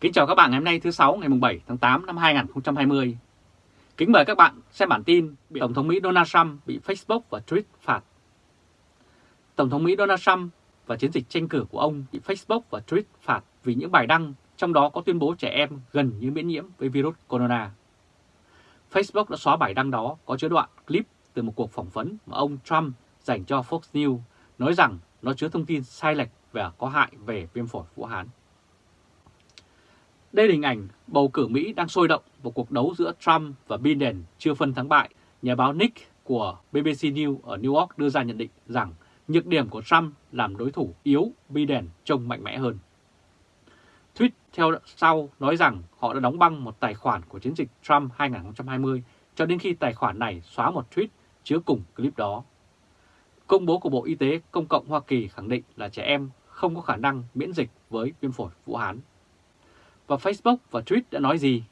Kính chào các bạn ngày hôm nay thứ sáu, ngày 7 tháng 8 năm 2020. Kính mời các bạn xem bản tin bị Tổng thống Mỹ Donald Trump bị Facebook và Twitter phạt. Tổng thống Mỹ Donald Trump và chiến dịch tranh cử của ông bị Facebook và Twitter phạt vì những bài đăng, trong đó có tuyên bố trẻ em gần như miễn nhiễm với virus corona. Facebook đã xóa bài đăng đó, có chứa đoạn clip từ một cuộc phỏng vấn mà ông Trump dành cho Fox News, nói rằng nó chứa thông tin sai lệch và có hại về viêm phổi Vũ Hán. Đây là hình ảnh bầu cử Mỹ đang sôi động một cuộc đấu giữa Trump và Biden chưa phân thắng bại. Nhà báo Nick của BBC News ở New York đưa ra nhận định rằng nhược điểm của Trump làm đối thủ yếu, Biden trông mạnh mẽ hơn. Tweet theo sau nói rằng họ đã đóng băng một tài khoản của chiến dịch Trump 2020 cho đến khi tài khoản này xóa một tweet chứa cùng clip đó. Công bố của Bộ Y tế Công cộng Hoa Kỳ khẳng định là trẻ em không có khả năng miễn dịch với viêm phổi Vũ Hán. Và Facebook và Twitter đã nói gì?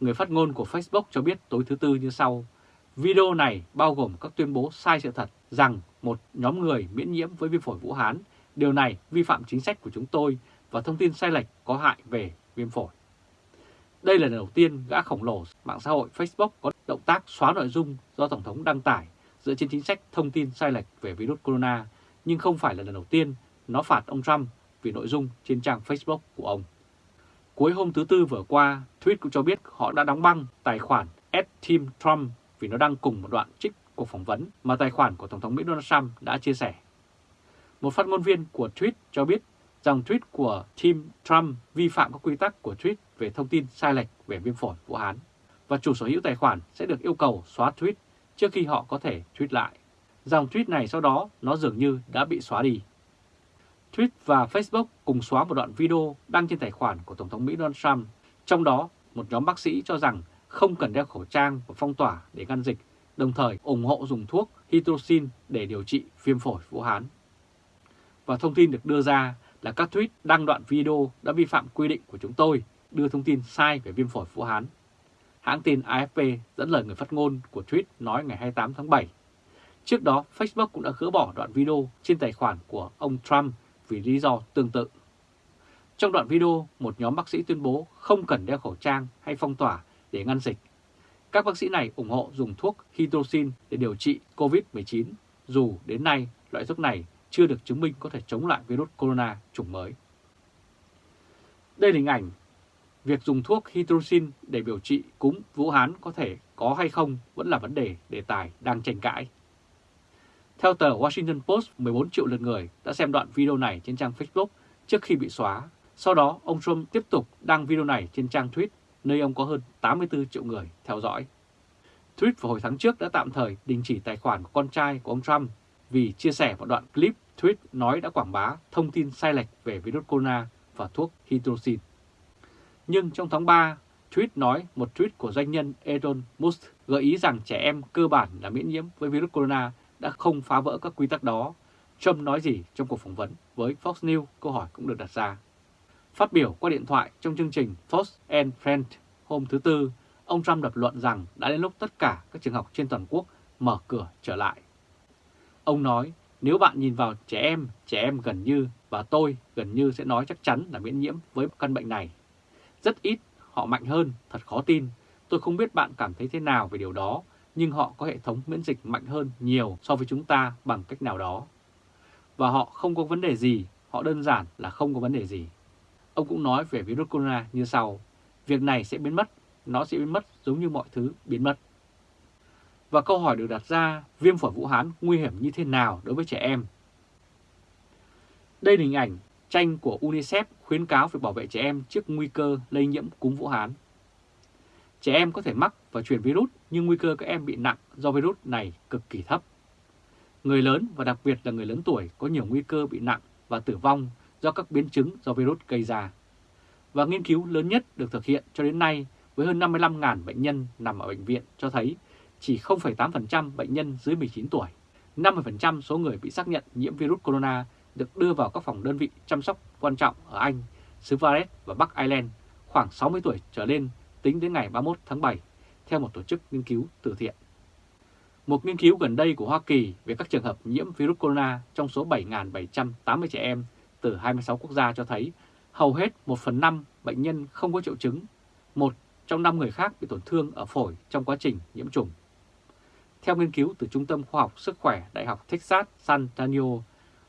Người phát ngôn của Facebook cho biết tối thứ Tư như sau. Video này bao gồm các tuyên bố sai sự thật rằng một nhóm người miễn nhiễm với viêm phổi Vũ Hán. Điều này vi phạm chính sách của chúng tôi và thông tin sai lệch có hại về viêm phổi. Đây là lần đầu tiên gã khổng lồ mạng xã hội Facebook có động tác xóa nội dung do Tổng thống đăng tải dựa trên chính sách thông tin sai lệch về virus corona, nhưng không phải là lần đầu tiên nó phạt ông Trump vì nội dung trên trang Facebook của ông. Cuối hôm thứ Tư vừa qua, Tweet cũng cho biết họ đã đóng băng tài khoản Team Trump vì nó đăng cùng một đoạn trích cuộc phỏng vấn mà tài khoản của Tổng thống Mỹ Donald Trump đã chia sẻ. Một phát ngôn viên của Tweet cho biết rằng tweet của Team Trump vi phạm các quy tắc của tweet về thông tin sai lệch về viêm phổi Vũ Hán và chủ sở hữu tài khoản sẽ được yêu cầu xóa tweet trước khi họ có thể tweet lại. Dòng tweet này sau đó nó dường như đã bị xóa đi. Twitter và Facebook cùng xóa một đoạn video đăng trên tài khoản của Tổng thống Mỹ Donald Trump. Trong đó, một nhóm bác sĩ cho rằng không cần đeo khẩu trang và phong tỏa để ngăn dịch, đồng thời ủng hộ dùng thuốc hydroxin để điều trị viêm phổi Vũ Hán. Và thông tin được đưa ra là các tweet đăng đoạn video đã vi phạm quy định của chúng tôi, đưa thông tin sai về viêm phổi Vũ Hán. Hãng tin AFP dẫn lời người phát ngôn của tweet nói ngày 28 tháng 7. Trước đó, Facebook cũng đã gỡ bỏ đoạn video trên tài khoản của ông Trump vì lý do tương tự. Trong đoạn video, một nhóm bác sĩ tuyên bố không cần đeo khẩu trang hay phong tỏa để ngăn dịch. Các bác sĩ này ủng hộ dùng thuốc hydroxin để điều trị COVID-19, dù đến nay loại thuốc này chưa được chứng minh có thể chống lại virus corona chủng mới. Đây là hình ảnh việc dùng thuốc hydroxin để điều trị cúm Vũ Hán có thể có hay không vẫn là vấn đề đề tài đang tranh cãi. Theo tờ Washington Post, 14 triệu lượt người đã xem đoạn video này trên trang Facebook trước khi bị xóa. Sau đó, ông Trump tiếp tục đăng video này trên trang tweet, nơi ông có hơn 84 triệu người theo dõi. Tweet vào hồi tháng trước đã tạm thời đình chỉ tài khoản của con trai của ông Trump vì chia sẻ một đoạn clip tweet nói đã quảng bá thông tin sai lệch về virus corona và thuốc hydroxin. Nhưng trong tháng 3, tweet nói một tweet của doanh nhân Elon Musk gợi ý rằng trẻ em cơ bản là miễn nhiễm với virus corona đã không phá vỡ các quy tắc đó. Trump nói gì trong cuộc phỏng vấn với Fox News, câu hỏi cũng được đặt ra. Phát biểu qua điện thoại trong chương trình Fox and Friends hôm thứ Tư, ông Trump lập luận rằng đã đến lúc tất cả các trường học trên toàn quốc mở cửa trở lại. Ông nói nếu bạn nhìn vào trẻ em, trẻ em gần như và tôi gần như sẽ nói chắc chắn là miễn nhiễm với căn bệnh này. Rất ít, họ mạnh hơn, thật khó tin. Tôi không biết bạn cảm thấy thế nào về điều đó, nhưng họ có hệ thống miễn dịch mạnh hơn nhiều so với chúng ta bằng cách nào đó. Và họ không có vấn đề gì, họ đơn giản là không có vấn đề gì. Ông cũng nói về virus corona như sau, việc này sẽ biến mất, nó sẽ biến mất giống như mọi thứ biến mất. Và câu hỏi được đặt ra, viêm phổi Vũ Hán nguy hiểm như thế nào đối với trẻ em? Đây là hình ảnh tranh của UNICEF khuyến cáo việc bảo vệ trẻ em trước nguy cơ lây nhiễm cúm Vũ Hán. Trẻ em có thể mắc và truyền virus nhưng nguy cơ các em bị nặng do virus này cực kỳ thấp. Người lớn và đặc biệt là người lớn tuổi có nhiều nguy cơ bị nặng và tử vong do các biến chứng do virus gây ra. Và nghiên cứu lớn nhất được thực hiện cho đến nay với hơn 55.000 bệnh nhân nằm ở bệnh viện cho thấy chỉ 0,8% bệnh nhân dưới 19 tuổi. 50% số người bị xác nhận nhiễm virus corona được đưa vào các phòng đơn vị chăm sóc quan trọng ở Anh, xứ Wales và Bắc Ireland khoảng 60 tuổi trở lên tính đến ngày 31 tháng 7, theo một tổ chức nghiên cứu từ thiện. Một nghiên cứu gần đây của Hoa Kỳ về các trường hợp nhiễm virus corona trong số 7.780 trẻ em từ 26 quốc gia cho thấy hầu hết 1 phần 5 bệnh nhân không có triệu chứng, một trong 5 người khác bị tổn thương ở phổi trong quá trình nhiễm trùng. Theo nghiên cứu từ Trung tâm Khoa học Sức khỏe Đại học Texas San Antonio,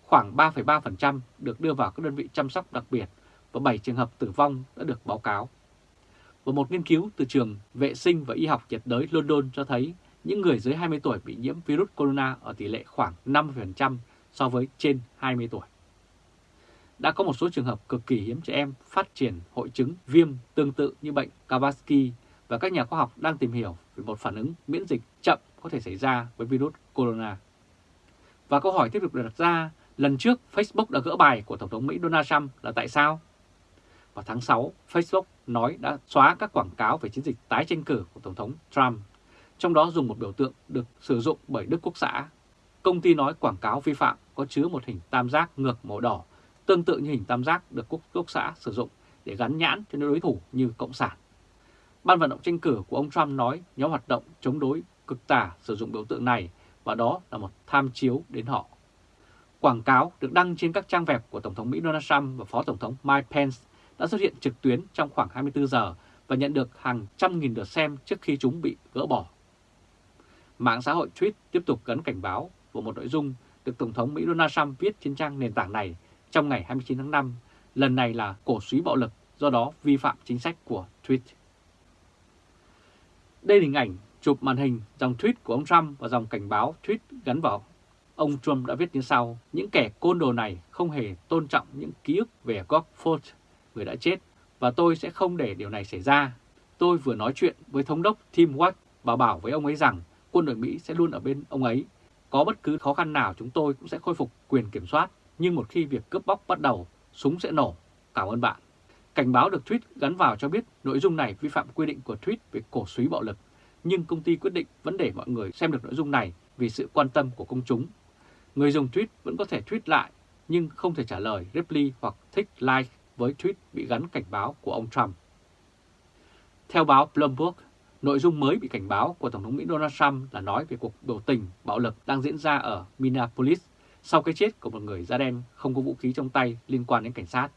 khoảng 3,3% được đưa vào các đơn vị chăm sóc đặc biệt và 7 trường hợp tử vong đã được báo cáo. Và một nghiên cứu từ trường vệ sinh và y học nhiệt đới London cho thấy những người dưới 20 tuổi bị nhiễm virus corona ở tỷ lệ khoảng 50% so với trên 20 tuổi. Đã có một số trường hợp cực kỳ hiếm trẻ em phát triển hội chứng viêm tương tự như bệnh Kawasaki và các nhà khoa học đang tìm hiểu về một phản ứng miễn dịch chậm có thể xảy ra với virus corona. Và câu hỏi tiếp tục được đặt ra, lần trước Facebook đã gỡ bài của Tổng thống Mỹ Donald Trump là tại sao? Vào tháng 6, Facebook nói đã xóa các quảng cáo về chiến dịch tái tranh cử của Tổng thống Trump, trong đó dùng một biểu tượng được sử dụng bởi Đức Quốc xã. Công ty nói quảng cáo vi phạm có chứa một hình tam giác ngược màu đỏ, tương tự như hình tam giác được Quốc, Quốc xã sử dụng để gắn nhãn cho đối thủ như Cộng sản. Ban vận động tranh cử của ông Trump nói nhóm hoạt động chống đối cực tả sử dụng biểu tượng này và đó là một tham chiếu đến họ. Quảng cáo được đăng trên các trang web của Tổng thống Mỹ Donald Trump và Phó Tổng thống Mike Pence đã xuất hiện trực tuyến trong khoảng 24 giờ và nhận được hàng trăm nghìn lượt xem trước khi chúng bị gỡ bỏ. Mạng xã hội Tweet tiếp tục gắn cảnh báo của một nội dung được Tổng thống Mỹ Donald Trump viết trên trang nền tảng này trong ngày 29 tháng 5, lần này là cổ suý bạo lực, do đó vi phạm chính sách của Tweet. Đây là hình ảnh chụp màn hình dòng tweet của ông Trump và dòng cảnh báo tweet gắn vào. Ông Trump đã viết như sau, những kẻ côn đồ này không hề tôn trọng những ký ức về Gog Ford, người đã chết, và tôi sẽ không để điều này xảy ra. Tôi vừa nói chuyện với thống đốc Tim Watt và bảo với ông ấy rằng quân đội Mỹ sẽ luôn ở bên ông ấy. Có bất cứ khó khăn nào chúng tôi cũng sẽ khôi phục quyền kiểm soát, nhưng một khi việc cướp bóc bắt đầu, súng sẽ nổ. Cảm ơn bạn. Cảnh báo được tweet gắn vào cho biết nội dung này vi phạm quy định của tweet về cổ suý bạo lực nhưng công ty quyết định vẫn để mọi người xem được nội dung này vì sự quan tâm của công chúng. Người dùng tweet vẫn có thể tweet lại nhưng không thể trả lời, reply hoặc thích like với tweet bị gắn cảnh báo của ông Trump. Theo báo Bloomberg, nội dung mới bị cảnh báo của Tổng thống Mỹ Donald Trump là nói về cuộc biểu tình bạo lực đang diễn ra ở Minneapolis sau cái chết của một người da đen không có vũ khí trong tay liên quan đến cảnh sát.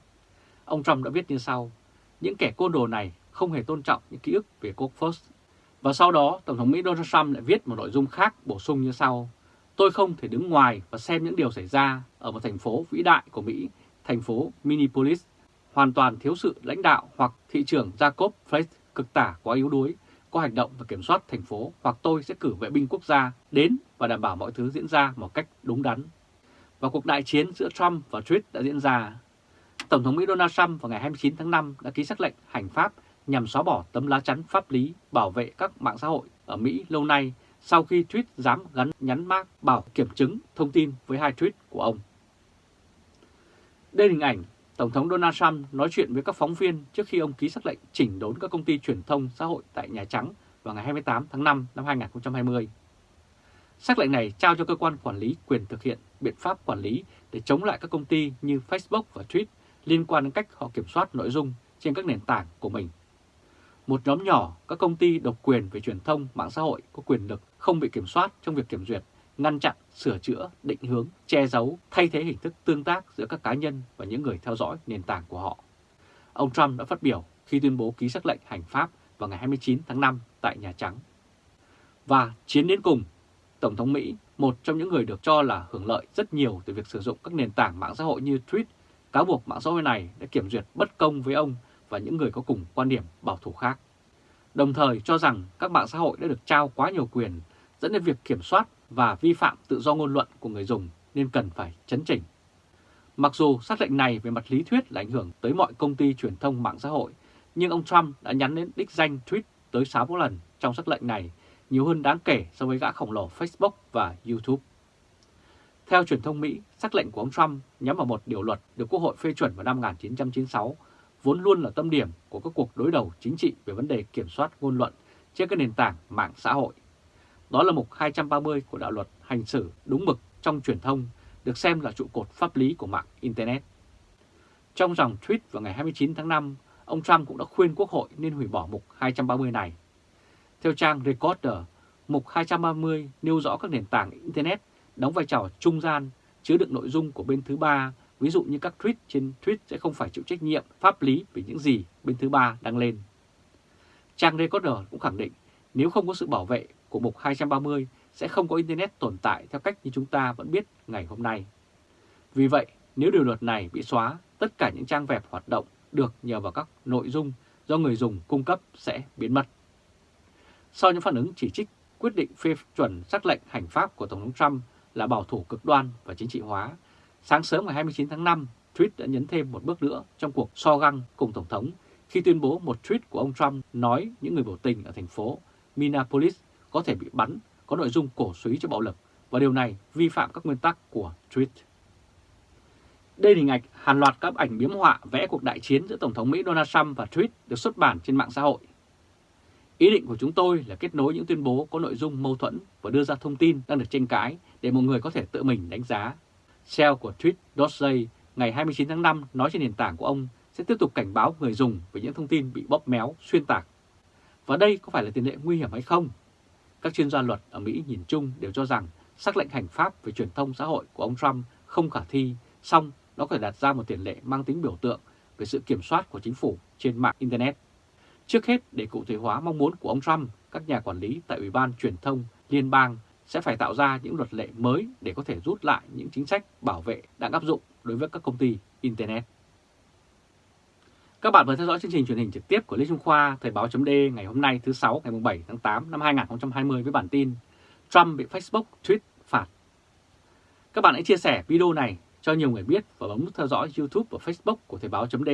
Ông Trump đã viết như sau, những kẻ côn đồ này không hề tôn trọng những ký ức về Cook First và sau đó, Tổng thống Mỹ Donald Trump lại viết một nội dung khác bổ sung như sau. Tôi không thể đứng ngoài và xem những điều xảy ra ở một thành phố vĩ đại của Mỹ, thành phố Minneapolis, hoàn toàn thiếu sự lãnh đạo hoặc thị trưởng Jacob Flake cực tả quá yếu đuối, có hành động và kiểm soát thành phố hoặc tôi sẽ cử vệ binh quốc gia đến và đảm bảo mọi thứ diễn ra một cách đúng đắn. Và cuộc đại chiến giữa Trump và tweet đã diễn ra. Tổng thống Mỹ Donald Trump vào ngày 29 tháng 5 đã ký sắc lệnh hành pháp nhằm xóa bỏ tấm lá chắn pháp lý bảo vệ các mạng xã hội ở Mỹ lâu nay sau khi tweet dám gắn nhắn mác bảo kiểm chứng thông tin với hai tweet của ông. Đây là hình ảnh Tổng thống Donald Trump nói chuyện với các phóng viên trước khi ông ký sắc lệnh chỉnh đốn các công ty truyền thông xã hội tại Nhà Trắng vào ngày 28 tháng 5 năm 2020. Sắc lệnh này trao cho cơ quan quản lý quyền thực hiện biện pháp quản lý để chống lại các công ty như Facebook và Twitter liên quan đến cách họ kiểm soát nội dung trên các nền tảng của mình một nhóm nhỏ các công ty độc quyền về truyền thông mạng xã hội có quyền lực không bị kiểm soát trong việc kiểm duyệt, ngăn chặn, sửa chữa, định hướng, che giấu, thay thế hình thức tương tác giữa các cá nhân và những người theo dõi nền tảng của họ. Ông Trump đã phát biểu khi tuyên bố ký sắc lệnh hành pháp vào ngày 29 tháng 5 tại Nhà Trắng. Và chiến đến cùng, Tổng thống Mỹ, một trong những người được cho là hưởng lợi rất nhiều từ việc sử dụng các nền tảng mạng xã hội như Twitter, cáo buộc mạng xã hội này đã kiểm duyệt bất công với ông và những người có cùng quan điểm bảo thủ khác. Đồng thời cho rằng các mạng xã hội đã được trao quá nhiều quyền dẫn đến việc kiểm soát và vi phạm tự do ngôn luận của người dùng nên cần phải chấn chỉnh. Mặc dù xác lệnh này về mặt lý thuyết là ảnh hưởng tới mọi công ty truyền thông mạng xã hội, nhưng ông Trump đã nhắn đến đích danh tweet tới 6 lần trong xác lệnh này, nhiều hơn đáng kể so với gã khổng lồ Facebook và YouTube. Theo truyền thông Mỹ, xác lệnh của ông Trump nhắm vào một điều luật được Quốc hội phê chuẩn vào năm 1996 vốn luôn là tâm điểm của các cuộc đối đầu chính trị về vấn đề kiểm soát ngôn luận trên các nền tảng mạng xã hội. Đó là mục 230 của đạo luật hành xử đúng mực trong truyền thông, được xem là trụ cột pháp lý của mạng Internet. Trong dòng tweet vào ngày 29 tháng 5, ông Trump cũng đã khuyên Quốc hội nên hủy bỏ mục 230 này. Theo trang Recorder, mục 230 nêu rõ các nền tảng Internet đóng vai trò trung gian chứa đựng nội dung của bên thứ ba ví dụ như các tweet trên tweet sẽ không phải chịu trách nhiệm pháp lý về những gì bên thứ ba đăng lên. Trang Recorder cũng khẳng định nếu không có sự bảo vệ của Mục 230 sẽ không có Internet tồn tại theo cách như chúng ta vẫn biết ngày hôm nay. Vì vậy, nếu điều luật này bị xóa, tất cả những trang web hoạt động được nhờ vào các nội dung do người dùng cung cấp sẽ biến mất. Sau những phản ứng chỉ trích quyết định phê chuẩn sắc lệnh hành pháp của Tổng thống Trump là bảo thủ cực đoan và chính trị hóa, sáng sớm ngày 29 tháng 5, tweet đã nhấn thêm một bước nữa trong cuộc so găng cùng Tổng thống khi tuyên bố một tweet của ông Trump nói những người biểu tình ở thành phố Minneapolis có thể bị bắn, có nội dung cổ suý cho bạo lực và điều này vi phạm các nguyên tắc của tweet. Đây là hình ảnh hàng loạt các ảnh biếm họa vẽ cuộc đại chiến giữa Tổng thống Mỹ Donald Trump và tweet được xuất bản trên mạng xã hội. Ý định của chúng tôi là kết nối những tuyên bố có nội dung mâu thuẫn và đưa ra thông tin đang được tranh cãi để mọi người có thể tự mình đánh giá. Shell của tweet.jay ngày 29 tháng 5 nói trên nền tảng của ông sẽ tiếp tục cảnh báo người dùng về những thông tin bị bóp méo, xuyên tạc. Và đây có phải là tiền lệ nguy hiểm hay không? Các chuyên gia luật ở Mỹ nhìn chung đều cho rằng sắc lệnh hành pháp về truyền thông xã hội của ông Trump không khả thi, song nó có thể đặt ra một tiền lệ mang tính biểu tượng về sự kiểm soát của chính phủ trên mạng Internet. Trước hết, để cụ thể hóa mong muốn của ông Trump, các nhà quản lý tại Ủy ban Truyền thông Liên bang sẽ phải tạo ra những luật lệ mới để có thể rút lại những chính sách bảo vệ đang áp dụng đối với các công ty Internet. Các bạn vừa theo dõi chương trình truyền hình trực tiếp của Lê Trung Khoa Thời báo chấm ngày hôm nay thứ 6 ngày 7 tháng 8 năm 2020 với bản tin Trump bị Facebook tweet phạt. Các bạn hãy chia sẻ video này cho nhiều người biết và bấm nút theo dõi YouTube và Facebook của Thời báo chấm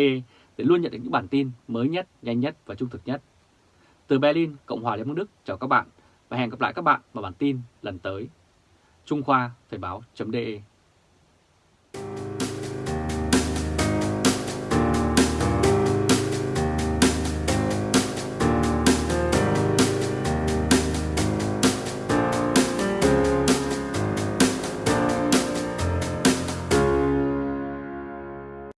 để luôn nhận được những bản tin mới nhất, nhanh nhất và trung thực nhất. Từ Berlin, Cộng hòa Liên bang Đức chào các bạn và hẹn gặp lại các bạn vào bản tin lần tới. Trung Khoa Thời Báo .de